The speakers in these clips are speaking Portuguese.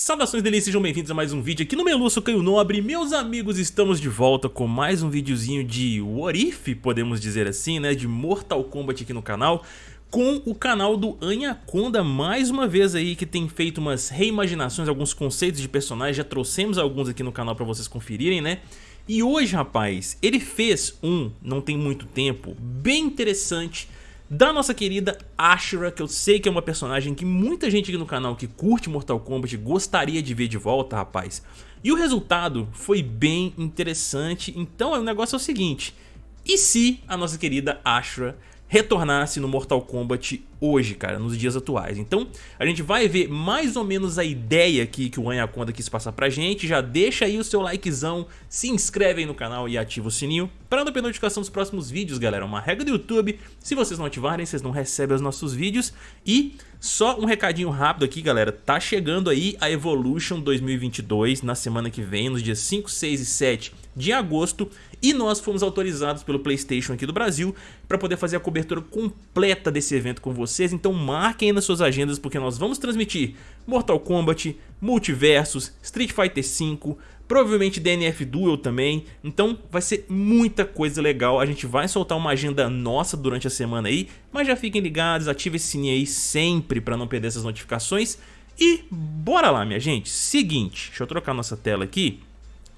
Saudações delícias, sejam bem-vindos a mais um vídeo aqui no Meluço Caio Nobre Meus amigos, estamos de volta com mais um videozinho de What If, podemos dizer assim, né, de Mortal Kombat aqui no canal com o canal do Anaconda mais uma vez aí que tem feito umas reimaginações, alguns conceitos de personagens, já trouxemos alguns aqui no canal pra vocês conferirem, né? E hoje, rapaz, ele fez um, não tem muito tempo, bem interessante, da nossa querida Ashura, que eu sei que é uma personagem que muita gente aqui no canal que curte Mortal Kombat gostaria de ver de volta, rapaz. E o resultado foi bem interessante, então o negócio é o seguinte, e se a nossa querida Ashura retornasse no Mortal Kombat hoje, cara, nos dias atuais. Então, a gente vai ver mais ou menos a ideia aqui que o Anaconda quis passar pra gente. Já deixa aí o seu likezão, se inscreve aí no canal e ativa o sininho para não perder notificação dos próximos vídeos, galera. Uma regra do YouTube, se vocês não ativarem, vocês não recebem os nossos vídeos. E só um recadinho rápido aqui, galera. Tá chegando aí a Evolution 2022 na semana que vem, nos dias 5, 6 e 7 de agosto. E nós fomos autorizados pelo Playstation aqui do Brasil para poder fazer a cobertura completa desse evento com vocês. Então marquem aí nas suas agendas porque nós vamos transmitir Mortal Kombat, Multiversus, Street Fighter V, provavelmente DNF Duel também, então vai ser muita coisa legal, a gente vai soltar uma agenda nossa durante a semana aí, mas já fiquem ligados, ative esse sininho aí sempre para não perder essas notificações e bora lá minha gente, seguinte, deixa eu trocar nossa tela aqui,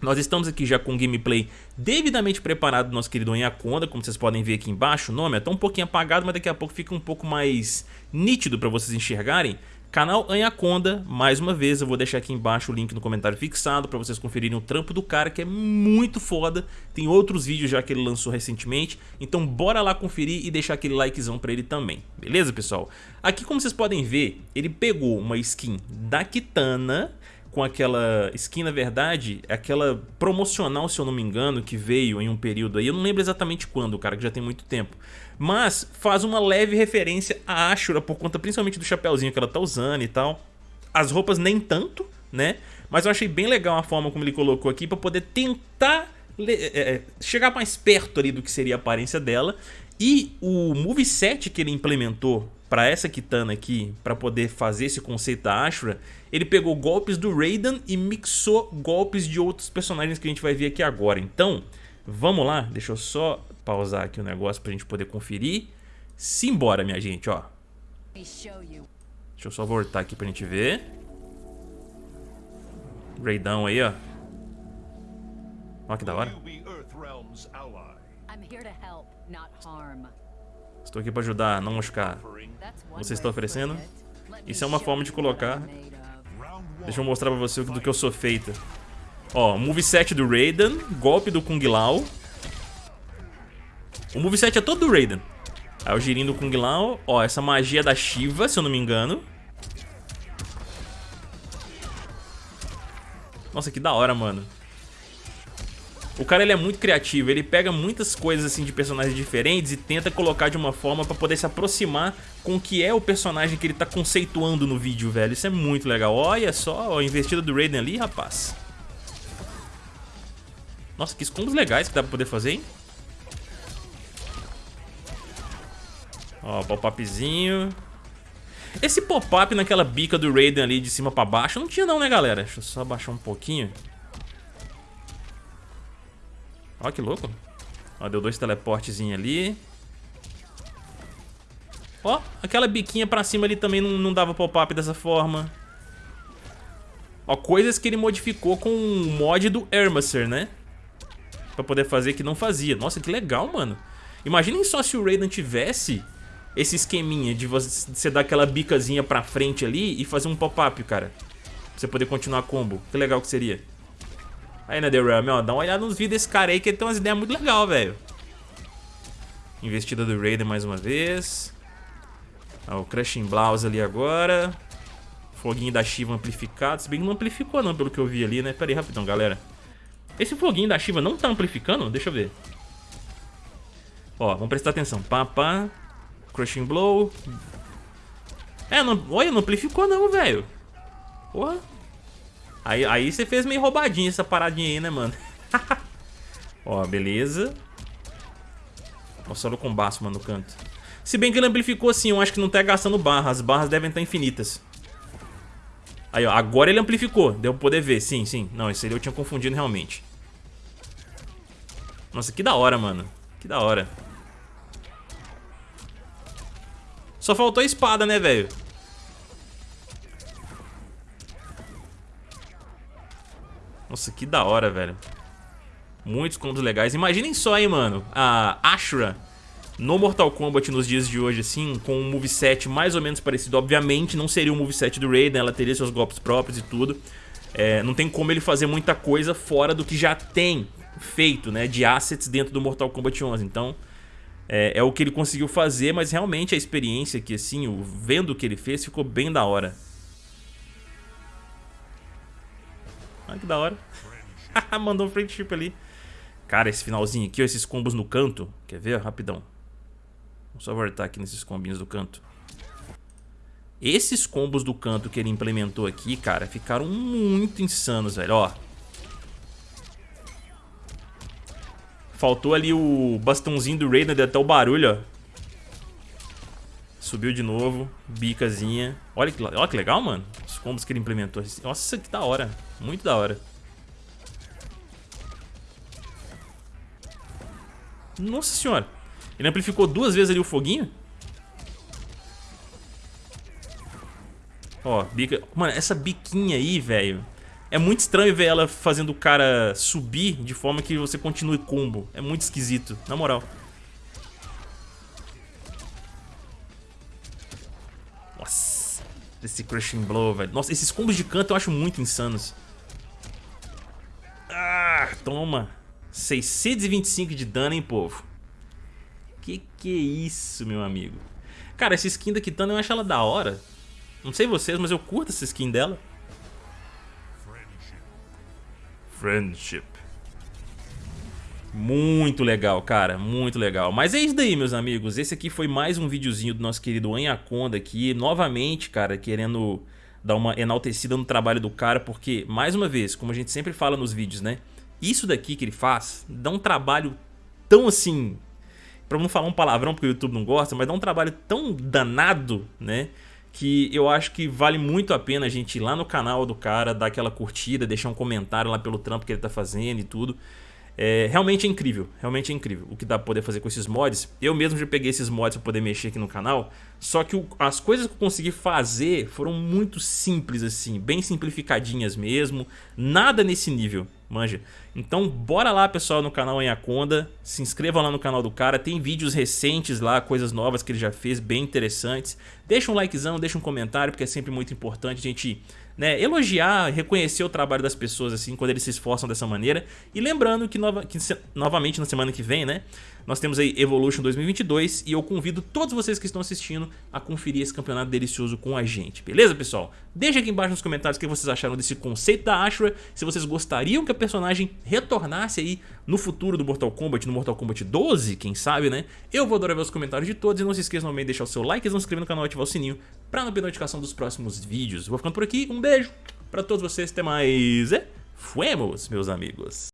nós estamos aqui já com o gameplay devidamente preparado do nosso querido Anaconda, como vocês podem ver aqui embaixo, o nome é tão um pouquinho apagado, mas daqui a pouco fica um pouco mais nítido para vocês enxergarem. Canal Anaconda, mais uma vez, eu vou deixar aqui embaixo o link no comentário fixado para vocês conferirem o trampo do cara, que é muito foda. Tem outros vídeos já que ele lançou recentemente, então bora lá conferir e deixar aquele likezão para ele também, beleza pessoal? Aqui como vocês podem ver, ele pegou uma skin da Kitana, com aquela skin, na verdade, aquela promocional, se eu não me engano, que veio em um período aí, eu não lembro exatamente quando, cara, que já tem muito tempo. Mas faz uma leve referência à Ashura, por conta principalmente do chapéuzinho que ela tá usando e tal. As roupas nem tanto, né? Mas eu achei bem legal a forma como ele colocou aqui, pra poder tentar é, é, chegar mais perto ali do que seria a aparência dela. E o moveset que ele implementou para essa Kitana aqui, para poder fazer esse conceito da Ashura, ele pegou golpes do Raiden e mixou golpes de outros personagens que a gente vai ver aqui agora. Então, vamos lá, deixa eu só pausar aqui o negócio pra gente poder conferir. Simbora, minha gente, ó. Deixa eu só voltar aqui pra gente ver. Raidão aí, ó. Ó que da hora. Estou aqui pra ajudar, não machucar. Você está oferecendo? Isso é uma forma de colocar. Deixa eu mostrar pra você do que eu sou feita. Ó, moveset do Raiden, golpe do Kung Lao. O moveset é todo do Raiden. Aí o girinho do Kung Lao. Ó, essa magia da Shiva, se eu não me engano. Nossa, que da hora, mano. O cara ele é muito criativo, ele pega muitas coisas assim de personagens diferentes e tenta colocar de uma forma pra poder se aproximar com o que é o personagem que ele tá conceituando no vídeo, velho. Isso é muito legal. Olha só a investida do Raiden ali, rapaz. Nossa, que combos legais que dá pra poder fazer, hein? Ó, pop-upzinho. Esse pop-up naquela bica do Raiden ali de cima pra baixo não tinha não, né, galera? Deixa eu só abaixar um pouquinho. Ó, que louco. Ó, deu dois teleportezinhos ali. Ó, aquela biquinha pra cima ali também não, não dava pop-up dessa forma. Ó, coisas que ele modificou com o mod do Hermacer, né? Pra poder fazer que não fazia. Nossa, que legal, mano. Imaginem só se o Raiden tivesse esse esqueminha de você dar aquela bicazinha pra frente ali e fazer um pop-up, cara. Pra você poder continuar combo. Que legal que seria. Aí, NetherRealm, ó, dá uma olhada nos vídeos desse cara aí que ele tem umas ideias muito legais, velho. Investida do Raiden mais uma vez. Ó, o Crushing Blouse ali agora. Foguinho da Shiva amplificado. Se bem que não amplificou não, pelo que eu vi ali, né? Pera aí, rapidão, galera. Esse foguinho da Shiva não tá amplificando? Deixa eu ver. Ó, vamos prestar atenção. Pá, pá. Crushing Blow. É, não, olha, não amplificou não, velho. Porra. Aí, aí você fez meio roubadinha essa paradinha aí, né, mano? Ó, beleza. Ó, solo com baço, mano, no canto. Se bem que ele amplificou assim, eu acho que não tá gastando barra. As barras devem estar infinitas. Aí, ó, agora ele amplificou. Deu pra poder ver. Sim, sim. Não, esse aí eu tinha confundido realmente. Nossa, que da hora, mano. Que da hora. Só faltou a espada, né, velho? Nossa, que da hora, velho. Muitos combos legais. Imaginem só, hein, mano. A Ashura no Mortal Kombat nos dias de hoje, assim, com um moveset mais ou menos parecido. Obviamente, não seria o moveset do Raiden, ela teria seus golpes próprios e tudo. É, não tem como ele fazer muita coisa fora do que já tem feito, né, de assets dentro do Mortal Kombat 11. Então, é, é o que ele conseguiu fazer, mas realmente a experiência aqui, assim, o, vendo o que ele fez, ficou bem da hora. Olha que da hora. Mandou um friendship ali. Cara, esse finalzinho aqui, ó, esses combos no canto. Quer ver? Rapidão. Vamos só voltar aqui nesses combinhos do canto. Esses combos do canto que ele implementou aqui, cara, ficaram muito insanos, velho. Ó. Faltou ali o bastãozinho do Raiden, deu até o barulho, ó. Subiu de novo, bicazinha. Olha que, olha que legal, mano. Os combos que ele implementou. Nossa, que da hora. Muito da hora. Nossa senhora. Ele amplificou duas vezes ali o foguinho. Ó, bica... Mano, essa biquinha aí, velho... É muito estranho ver ela fazendo o cara subir de forma que você continue combo. É muito esquisito, na moral. Nossa, esse Crushing Blow, velho. Nossa, esses combos de canto eu acho muito insanos. Ah, toma. 625 de dano, hein, povo. Que que é isso, meu amigo? Cara, essa skin da Kitana eu acho ela da hora. Não sei vocês, mas eu curto essa skin dela. Friendship. Muito legal, cara, muito legal. Mas é isso daí, meus amigos. Esse aqui foi mais um videozinho do nosso querido Anaconda aqui. Novamente, cara, querendo dar uma enaltecida no trabalho do cara, porque, mais uma vez, como a gente sempre fala nos vídeos, né? Isso daqui que ele faz dá um trabalho tão assim pra não falar um palavrão porque o YouTube não gosta, mas dá um trabalho tão danado, né? Que eu acho que vale muito a pena a gente ir lá no canal do cara, dar aquela curtida, deixar um comentário lá pelo trampo que ele tá fazendo e tudo. É, realmente é incrível, realmente é incrível o que dá pra poder fazer com esses mods. Eu mesmo já peguei esses mods pra poder mexer aqui no canal, só que o, as coisas que eu consegui fazer foram muito simples assim, bem simplificadinhas mesmo, nada nesse nível, manja. Então bora lá pessoal no canal Anaconda, se inscreva lá no canal do cara, tem vídeos recentes lá, coisas novas que ele já fez, bem interessantes. Deixa um likezão, deixa um comentário, porque é sempre muito importante a gente né, elogiar, reconhecer o trabalho das pessoas assim quando eles se esforçam dessa maneira. E lembrando que, nova, que novamente na semana que vem, né, nós temos aí Evolution 2022 e eu convido todos vocês que estão assistindo a conferir esse campeonato delicioso com a gente, beleza pessoal? Deixa aqui embaixo nos comentários o que vocês acharam desse conceito da Ashura, se vocês gostariam que a personagem retornasse aí no futuro do Mortal Kombat, no Mortal Kombat 12, quem sabe, né? Eu vou adorar ver os comentários de todos e não se esqueçam também de deixar o seu like se inscrever no canal e ativar o sininho para não perder notificação dos próximos vídeos. Vou ficando por aqui, um beijo pra todos vocês, até mais e fuemos, meus amigos!